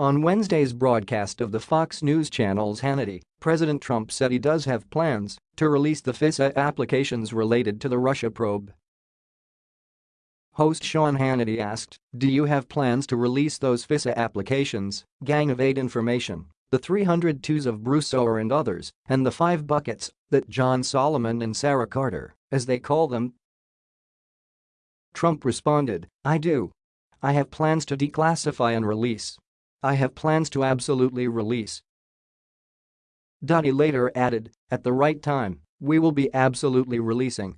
On Wednesday's broadcast of the Fox News Channel's Hannity, President Trump said he does have plans to release the FISA applications related to the Russia probe. Host Sean Hannity asked, do you have plans to release those FISA applications, Gang of Eight information, the 302s of Bruce Ohr and others, and the five buckets that John Solomon and Sarah Carter, as they call them? Trump responded, I do. I have plans to declassify and release. I have plans to absolutely release. He later added, at the right time, we will be absolutely releasing